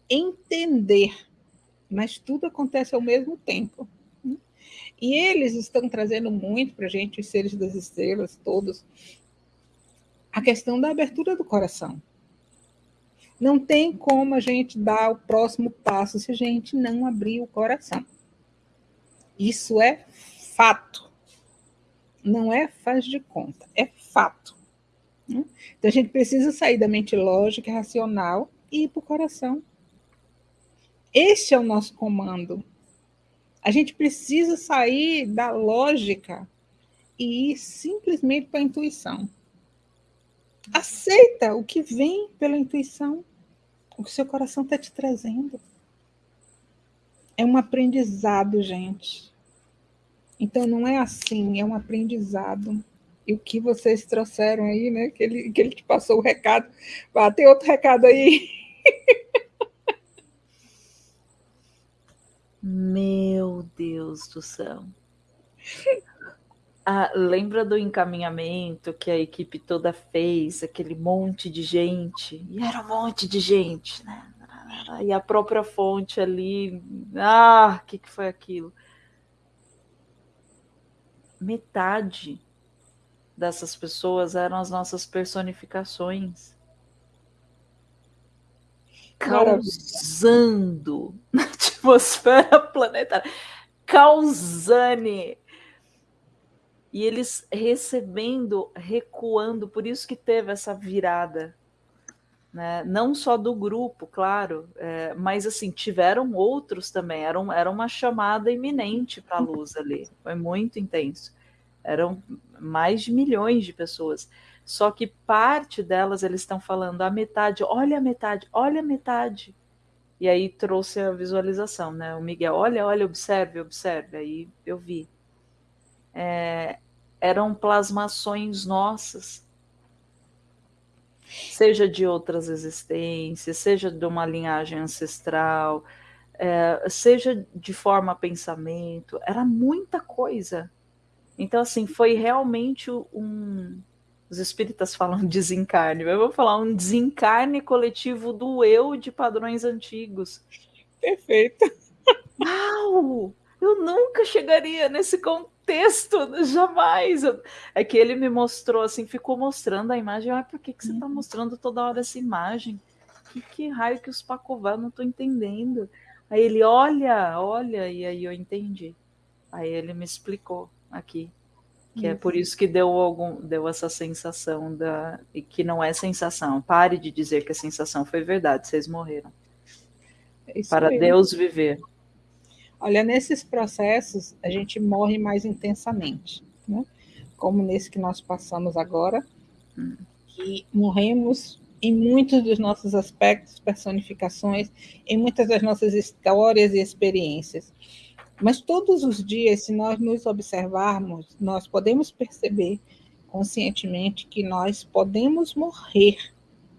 entender. Mas tudo acontece ao mesmo tempo. E eles estão trazendo muito para a gente, os seres das estrelas, todos, a questão da abertura do coração. Não tem como a gente dar o próximo passo se a gente não abrir o coração. Isso é fato. Não é faz de conta, é fato. Né? Então a gente precisa sair da mente lógica racional e ir para o coração. Esse é o nosso comando. A gente precisa sair da lógica e ir simplesmente para a intuição. Aceita o que vem pela intuição, o que seu coração está te trazendo. É um aprendizado, gente. Então não é assim, é um aprendizado. E o que vocês trouxeram aí, né? Que ele, que ele te passou o recado. Ah, tem outro recado aí. Meu Deus do céu. Ah, lembra do encaminhamento que a equipe toda fez, aquele monte de gente, e era um monte de gente, né? E a própria fonte ali, ah, o que, que foi aquilo? Metade dessas pessoas eram as nossas personificações. Causando na atmosfera planetária. Causane e eles recebendo, recuando, por isso que teve essa virada, né? Não só do grupo, claro, é, mas assim tiveram outros também. Era, um, era uma chamada iminente para a luz ali, foi muito intenso. Eram mais de milhões de pessoas. Só que parte delas eles estão falando a metade, olha a metade, olha a metade. E aí trouxe a visualização, né? O Miguel, olha, olha, observe, observe. Aí eu vi. É, eram plasmações nossas, seja de outras existências, seja de uma linhagem ancestral, é, seja de forma pensamento, era muita coisa. Então, assim, foi realmente um. Os espíritas falam desencarne, eu vou falar um desencarne coletivo do eu de padrões antigos. Perfeito. Uau! Eu nunca chegaria nesse contexto, jamais. É que ele me mostrou assim, ficou mostrando a imagem. Ah, por que, que você está uhum. mostrando toda hora essa imagem? Que, que raio que os Pacová, não estou entendendo. Aí ele, olha, olha, e aí eu entendi. Aí ele me explicou aqui. Que é por isso que deu algum, deu essa sensação da. E que não é sensação. Pare de dizer que a sensação foi verdade, vocês morreram. É Para Deus viver. Olha, nesses processos a gente morre mais intensamente, né? Como nesse que nós passamos agora, hum. que morremos em muitos dos nossos aspectos, personificações, em muitas das nossas histórias e experiências. Mas todos os dias, se nós nos observarmos, nós podemos perceber conscientemente que nós podemos morrer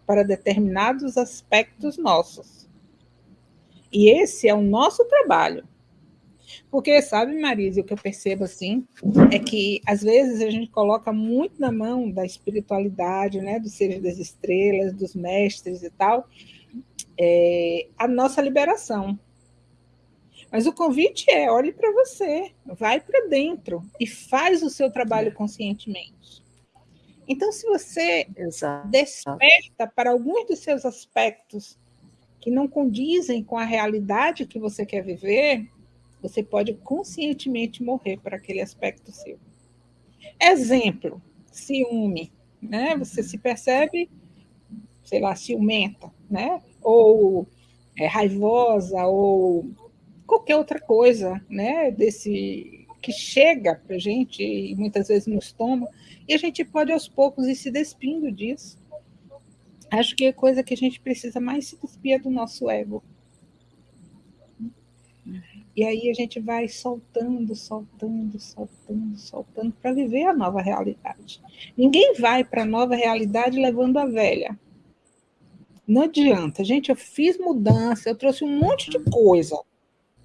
para determinados aspectos nossos. E esse é o nosso trabalho. Porque, sabe, Marisa, o que eu percebo assim é que às vezes a gente coloca muito na mão da espiritualidade, né, dos seres das estrelas, dos mestres e tal, é, a nossa liberação. Mas o convite é: olhe para você, vai para dentro e faz o seu trabalho conscientemente. Então, se você Exato. desperta para alguns dos seus aspectos que não condizem com a realidade que você quer viver, você pode conscientemente morrer para aquele aspecto seu. Exemplo, ciúme, né? Você se percebe, sei lá, ciumenta, né? Ou é, raivosa, ou qualquer outra coisa, né, desse que chega para a gente e muitas vezes nos toma, e a gente pode aos poucos ir se despindo disso. Acho que a coisa que a gente precisa mais se despir é do nosso ego. E aí a gente vai soltando, soltando, soltando, soltando para viver a nova realidade. Ninguém vai para a nova realidade levando a velha. Não adianta. Gente, eu fiz mudança, eu trouxe um monte de coisa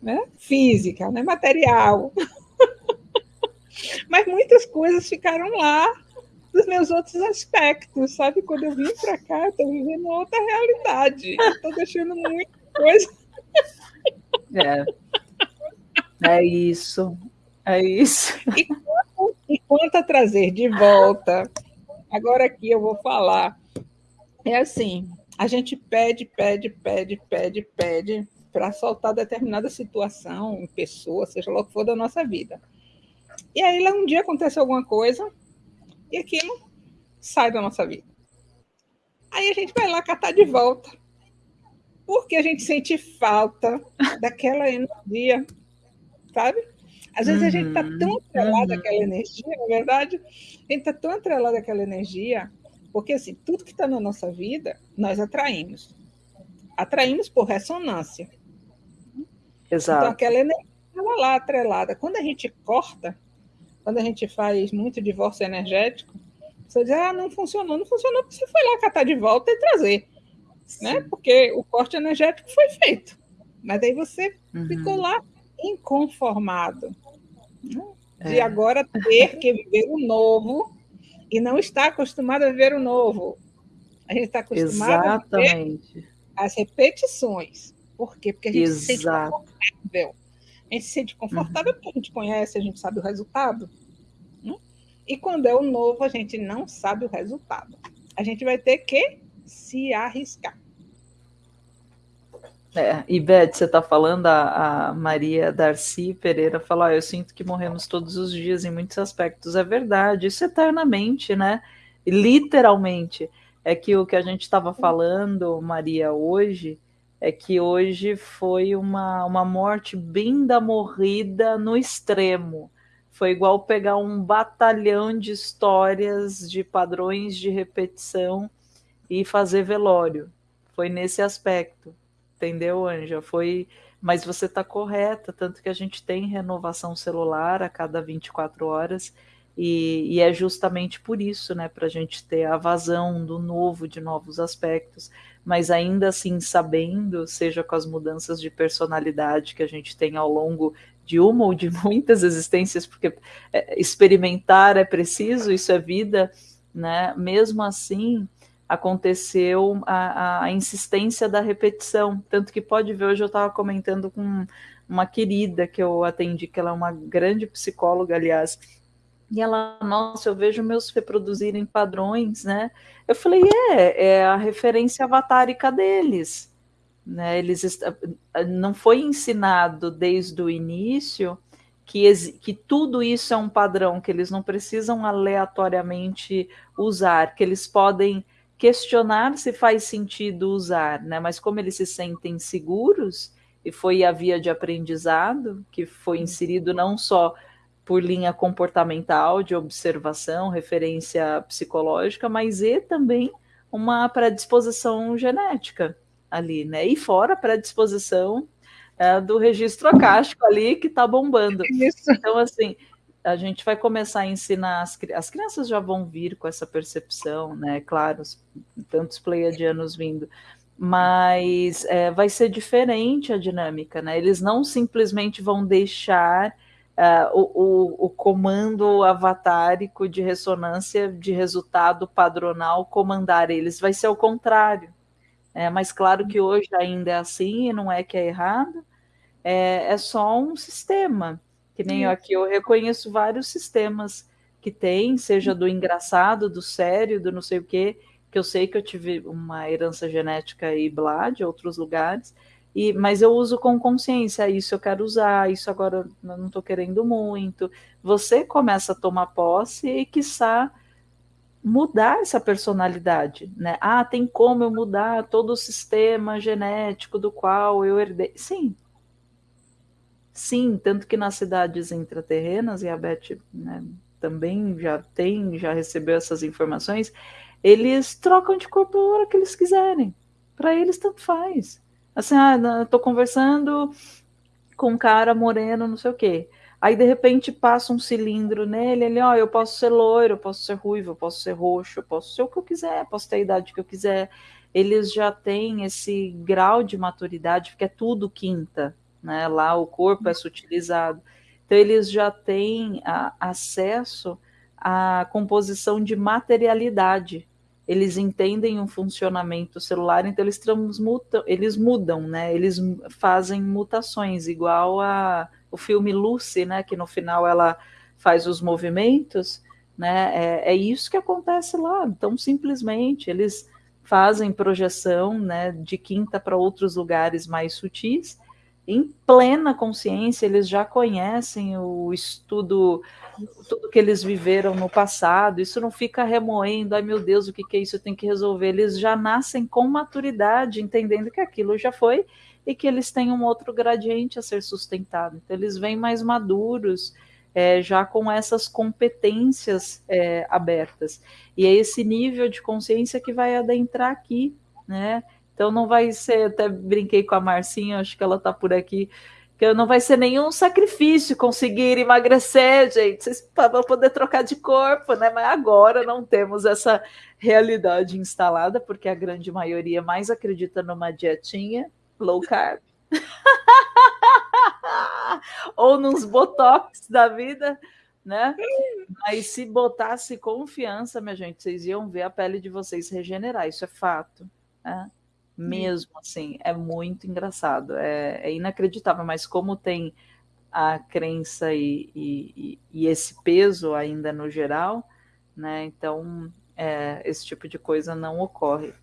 né? física, né? material. Mas muitas coisas ficaram lá dos meus outros aspectos, sabe? Quando eu vim para cá, estou vivendo outra realidade. Estou deixando muita coisa. É. É isso. É isso. E quanto, e quanto a trazer de volta, agora aqui eu vou falar. É assim, a gente pede, pede, pede, pede, pede, para soltar determinada situação, pessoa, seja lá o que for da nossa vida. E aí um dia acontece alguma coisa e aquilo sai da nossa vida. Aí a gente vai lá catar de volta. Porque a gente sente falta daquela energia, sabe? Às vezes uhum, a gente está tão uhum, atrelado uhum. àquela energia, na é verdade, a gente está tão atrelado àquela energia, porque assim, tudo que está na nossa vida, nós atraímos. Atraímos por ressonância. Exato. Então, aquela energia estava lá atrelada. Quando a gente corta, quando a gente faz muito divórcio energético, você diz, ah, não funcionou, não funcionou, porque você foi lá catar de volta e trazer. Né? Porque o corte energético foi feito. Mas aí você uhum. ficou lá inconformado. Né? De é. agora ter que viver o novo e não está acostumado a viver o novo. A gente está acostumado Exatamente. a viver as repetições. Por quê? Porque a gente Exato. se sente confortável. A gente se sente confortável uhum. porque a gente conhece, a gente sabe o resultado. Né? E quando é o novo, a gente não sabe o resultado. A gente vai ter que se arriscar. É, e Beth, você está falando, a, a, Maria Darcy Pereira falou: ah, Eu sinto que morremos todos os dias em muitos aspectos. É verdade, isso eternamente, né? literalmente. É que o que a gente estava falando, Maria, hoje, é que hoje foi uma, uma morte bem da morrida no extremo. foi igual pegar um batalhão de histórias, de padrões de repetição e fazer velório. Foi nesse aspecto, entendeu, Anja? Foi, mas você está correta, tanto que a gente tem renovação celular a cada 24 horas, e, e é justamente por isso, né, para a gente ter a vazão do novo, de novos aspectos, mas ainda assim sabendo, seja com as mudanças de personalidade que a gente tem ao longo de uma ou de muitas existências, porque é, experimentar é preciso, isso é vida, né? Mesmo assim, aconteceu a, a, insistência da repetição. Tanto que pode ver, hoje eu estava comentando com uma querida que eu atendi, que ela é uma grande psicóloga, aliás, e ela, nossa, eu vejo meus reproduzirem padrões, né? Eu falei, é, é a referência avatárica deles. Né? Eles não foi ensinado desde o início que, que tudo isso é um padrão, que eles não precisam aleatoriamente usar, que eles podem questionar se faz sentido usar, né? Mas como eles se sentem seguros, e foi a via de aprendizado que foi inserido não só por linha comportamental, de observação, referência psicológica, mas e também uma predisposição genética ali, né? E fora a predisposição é, do registro acástico ali que está bombando. Isso. Então, assim, a gente vai começar a ensinar as, as crianças já vão vir com essa percepção, né? Claro, tantos pleiadianos vindo, mas é, vai ser diferente a dinâmica, né? Eles não simplesmente vão deixar uh, o, o, o, comando avatárico de ressonância de resultado padronal comandar eles, vai ser o contrário. É, mas claro que hoje ainda é assim, e não é que é errado, é, é só um sistema. Que nem aqui eu reconheço vários sistemas que tem, seja do engraçado, do sério, do não sei o quê, que eu sei que eu tive uma herança genética e blá de outros lugares, e, mas eu uso com consciência, isso eu quero usar, isso agora eu não estou querendo muito. Você começa a tomar posse e, quiçá, mudar essa personalidade, né? Ah, tem como eu mudar todo o sistema genético do qual eu herdei. Sim, Sim, tanto que nas cidades intraterrenas, e a Beth né, também já tem, já recebeu essas informações, eles trocam de corpo a hora que eles quiserem. Para eles, tanto faz. Assim, ah, tô conversando com um cara moreno, não sei o quê. Aí, de repente, passa um cilindro nele, ele, ó, oh, eu posso ser loiro, eu posso ser ruivo, eu posso ser roxo, eu posso ser o que eu quiser, posso ter a idade que eu quiser. Eles já têm esse grau de maturidade, porque é tudo quinta, né? Lá o corpo é sutilizado. Então, eles já têm a, acesso à composição de materialidade. Eles entendem o funcionamento celular, então eles transmutam, eles mudam, né? Eles fazem mutações, igual a o filme Lucy, né? Que no final ela faz os movimentos, né? É, é isso que acontece lá. Então, simplesmente, eles fazem projeção né, de quinta para outros lugares mais sutis em plena consciência, eles já conhecem o estudo, tudo que eles viveram no passado, isso não fica remoendo, ai meu Deus, o que, que é isso, eu tenho que resolver. Eles já nascem com maturidade, entendendo que aquilo já foi e que eles têm um outro gradiente a ser sustentado. Então, eles vêm mais maduros, é, já com essas competências é, abertas. E é esse nível de consciência que vai adentrar aqui, né? Então não vai ser, até brinquei com a Marcinha, acho que ela está por aqui, que não vai ser nenhum sacrifício conseguir emagrecer, gente, vocês vão poder trocar de corpo, né? Mas agora não temos essa realidade instalada, porque a grande maioria mais acredita numa dietinha low carb. Ou nos botox da vida, né? Mas se botasse confiança, minha gente, vocês iam ver a pele de vocês regenerar, isso é fato. Né? Mesmo, assim, é muito engraçado, é, é inacreditável, mas como tem a crença e, e, e, esse peso ainda no geral, né? Então, é, esse tipo de coisa não ocorre.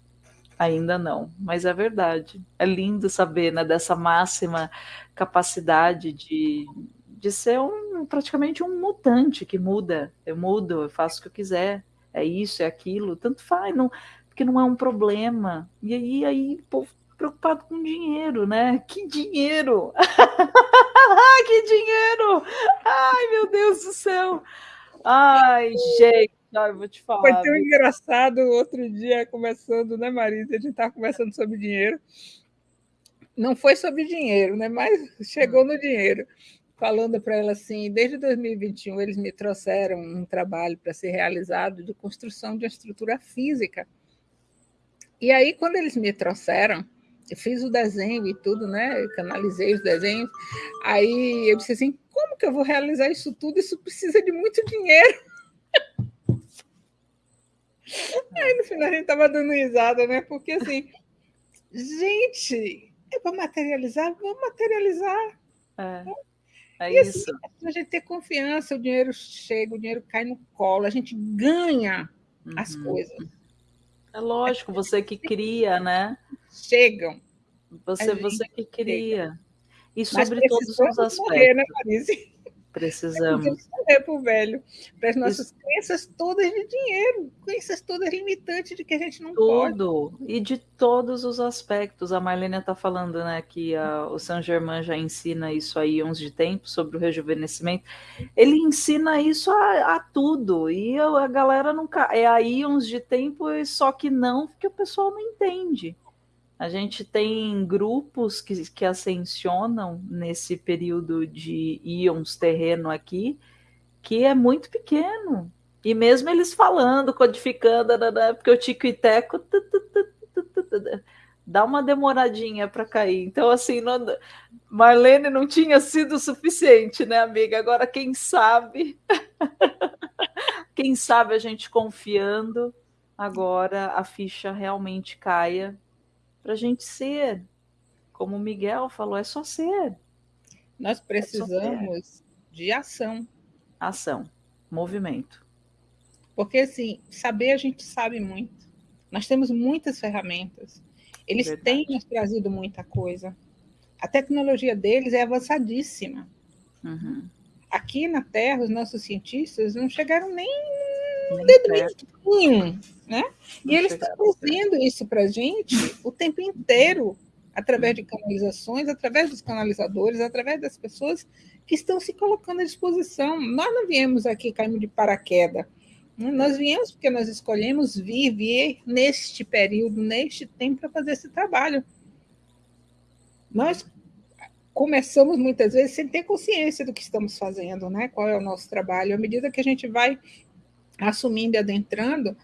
Ainda não, mas é verdade. É lindo saber né, dessa máxima capacidade de, de ser um, praticamente um mutante que muda. Eu mudo, eu faço o que eu quiser. É isso, é aquilo, tanto faz. Não, porque não é um problema. E aí, aí o povo preocupado com dinheiro, né? Que dinheiro! que dinheiro! Ai, meu Deus do céu! Ai, gente, ai, vou te falar. Foi tão engraçado outro dia, conversando, né, Marisa? A gente estava conversando sobre dinheiro. Não foi sobre dinheiro, né? Mas chegou no dinheiro. Falando para ela assim, desde 2021 eles me trouxeram um trabalho para ser realizado de construção de uma estrutura física. E aí, quando eles me trouxeram, eu fiz o desenho e tudo, né? Eu canalizei os desenhos. Aí eu disse assim: como que eu vou realizar isso tudo? Isso precisa de muito dinheiro. Aí no final a gente estava dando risada, né? Porque assim, gente, é para materializar, vamos materializar. É, é e, isso. Assim, a gente ter confiança, o dinheiro chega, o dinheiro cai no colo, a gente ganha uhum. as coisas. É lógico, você que cria, né? Chegam. Você, você que cria. E sobre todos os aspectos. Morrer, né, Marise? Precisamos. Morrer pro velho. Para as nossas Isso. crenças todas de dinheiro, crenças todas limitantes de que a gente não Tudo. pode. E de todos os aspectos. A Marlene está falando, né, que a, o Saint Germain já ensina isso aí uns de tempo sobre o rejuvenescimento. Ele ensina isso a, a tudo. E a, a galera nunca. É aí uns de tempo, só que não, porque o pessoal não entende. A gente tem grupos que, que ascensionam nesse período de íons terreno aqui, que é muito pequeno. E mesmo eles falando, codificando, porque o Tico e Teco dá uma demoradinha para cair. Então, assim, não, Marlene não tinha sido suficiente, né, amiga? Agora, quem sabe, quem sabe a gente confiando, agora a ficha realmente caia para a gente ser. Como o Miguel falou, é só ser. Nós precisamos é ser. de ação. Ação, movimento. Porque, assim, saber a gente sabe muito. Nós temos muitas ferramentas. Eles Verdade. têm nos trazido muita coisa. A tecnologia deles é avançadíssima. Uhum. Aqui na Terra, os nossos cientistas não chegaram nem um dedo mindinho, né? E eles estão trazendo isso para a gente o tempo inteiro, através de canalizações, através dos canalizadores, através das pessoas que estão se colocando à disposição. Nós não viemos aqui caímos de paraquedas. Né? Nós viemos porque nós escolhemos viver neste período, neste tempo, para fazer esse trabalho. Nós começamos muitas vezes sem ter consciência do que estamos fazendo, né? Qual é o nosso trabalho. À medida que a gente vai assumindo e adentrando,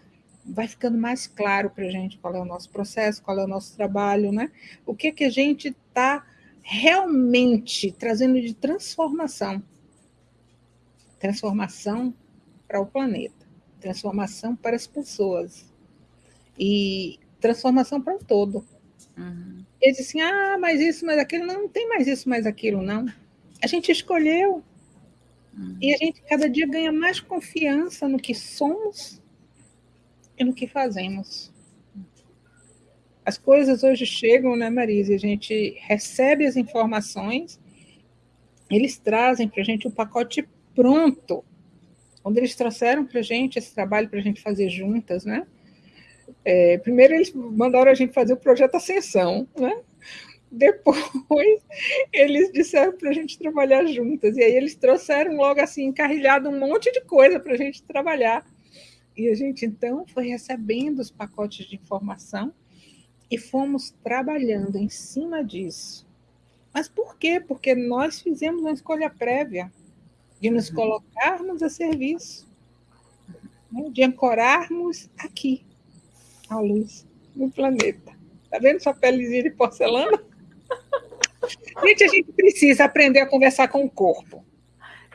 vai ficando mais claro para a gente qual é o nosso processo, qual é o nosso trabalho, né? O que que a gente está realmente trazendo de transformação. Transformação para o planeta, transformação para as pessoas e transformação para o todo. Uhum. Eles assim, ah, mas isso, mas aquilo, não, não tem mais isso, mais aquilo, não. A gente escolheu. E a gente cada dia ganha mais confiança no que somos e no que fazemos. As coisas hoje chegam, né, Marisa? A gente recebe as informações, eles trazem para a gente o um pacote pronto. Quando eles trouxeram para a gente esse trabalho para a gente fazer juntas, né? É, primeiro eles mandaram a gente fazer o projeto Ascensão, né? Depois eles disseram para a gente trabalhar juntas. E aí eles trouxeram logo assim, encarrilhado um monte de coisa para a gente trabalhar. E a gente então foi recebendo os pacotes de informação e fomos trabalhando em cima disso. Mas por quê? Porque nós fizemos uma escolha prévia de nos uhum. colocarmos a serviço, né? de ancorarmos aqui, a luz, no planeta. Tá vendo sua pelezinha de porcelana? Gente, a gente precisa aprender a conversar com o corpo.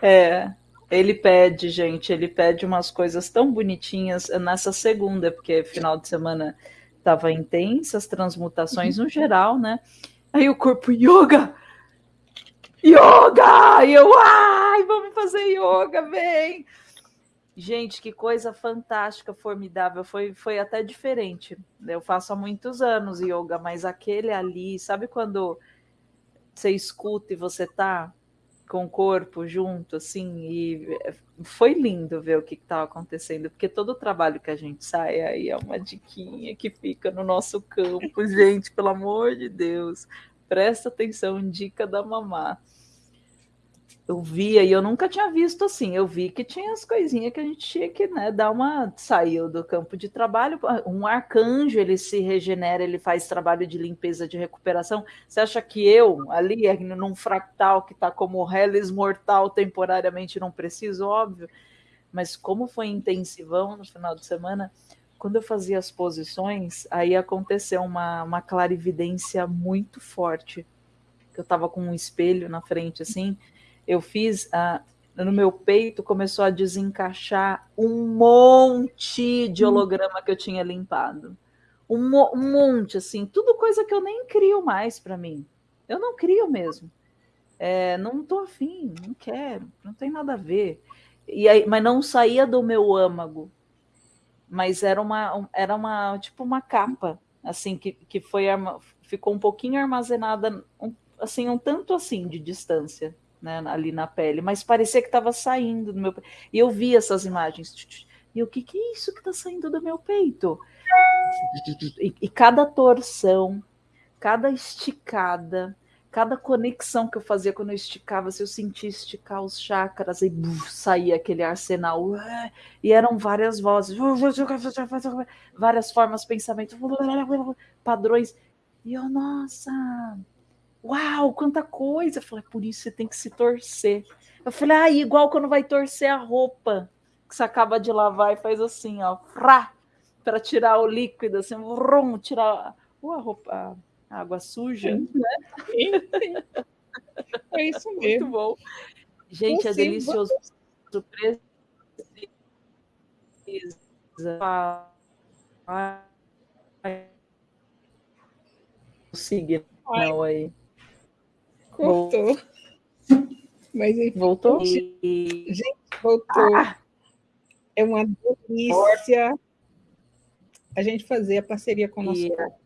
É, ele pede, gente, ele pede umas coisas tão bonitinhas nessa segunda, porque final de semana estava intensa, as transmutações no geral, né? Aí o corpo, yoga! Yoga! E eu, ai, vamos fazer yoga, vem! Gente, que coisa fantástica, formidável. Foi, foi até diferente. Eu faço há muitos anos yoga, mas aquele ali, sabe quando você escuta e você tá com o corpo junto, assim, e foi lindo ver o que estava acontecendo, porque todo o trabalho que a gente sai aí é uma diquinha que fica no nosso campo, gente, pelo amor de Deus, presta atenção, dica da mamá eu via e eu nunca tinha visto assim. Eu vi que tinha as coisinhas que a gente tinha que né, dar uma. Saiu do campo de trabalho. Um arcanjo ele se regenera, ele faz trabalho de limpeza, de recuperação. Você acha que eu, ali, num fractal que está como Hellis mortal temporariamente, não preciso? Óbvio. Mas como foi intensivão no final de semana, quando eu fazia as posições, aí aconteceu uma, uma clarividência muito forte. Eu estava com um espelho na frente, assim eu fiz no meu peito começou a desencaixar um monte de holograma que eu tinha limpado. Um, mo um monte, assim, tudo coisa que eu nem crio mais para mim. Eu não crio mesmo. É, não tô afim, não quero, não tem nada a ver. E aí, mas não saía do meu âmago. Mas era uma, era uma tipo uma capa, assim, que, que foi ficou um pouquinho armazenada, um, assim, um tanto assim de distância né, ali na pele, mas parecia que estava saindo do meu E eu vi essas imagens. E o que, que é isso que está saindo do meu peito? E, e, cada torção, cada esticada, cada conexão que eu fazia quando eu esticava, se eu sentia esticar os chakras e buf, saía aquele arsenal. E eram várias vozes, várias formas, pensamentos, padrões. E eu, nossa, Uau, quanta coisa! Eu falei, por isso você tem que se torcer. Eu falei, ah, igual quando vai torcer a roupa, que você acaba de lavar e faz assim, ó, para tirar o líquido, assim, vrum, tirar uh, a roupa, a água suja, né? É isso mesmo. Muito bom. Gente, é delicioso. Surpresa. O signo aí. Cortou. Mas enfim. Voltou? Gente, voltou. Ah. É uma delícia a gente fazer a parceria com o nosso yeah. corpo.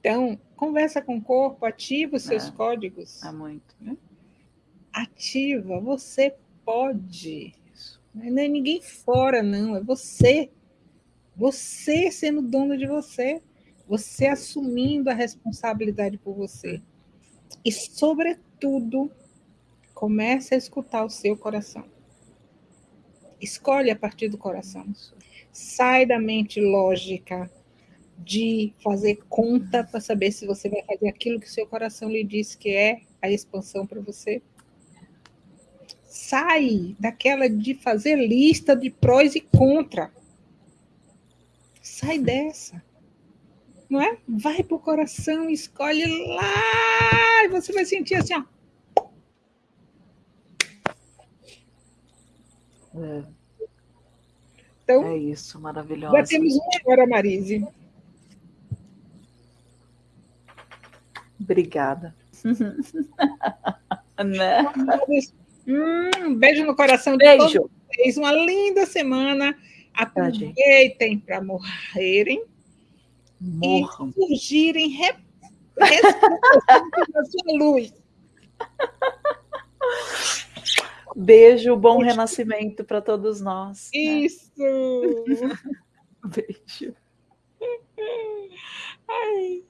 Então, conversa com o corpo, ativa os seus é. códigos. É muito. Né? Ativa, você pode. Não é ninguém fora, não, é você. Você sendo dono de você. Você assumindo a responsabilidade por você. E, sobretudo, comece a escutar o seu coração. Escolhe a partir do coração. Sai da mente lógica de fazer conta para saber se você vai fazer aquilo que o seu coração lhe diz que é a expansão para você. Sai daquela de fazer lista de prós e contra. Sai dessa não é? Vai para o coração, escolhe lá, você vai sentir assim, ó. É. Então, é isso, maravilhoso. Já temos uma hora, Marise. Obrigada. né? Hum, um beijo no coração de beijo. todos vocês. Uma linda semana. Aproveitem para morrerem Morram. e surgirem re a sua luz. Beijo, bom Beijo. renascimento para todos nós. Né? Isso! Beijo. Ai.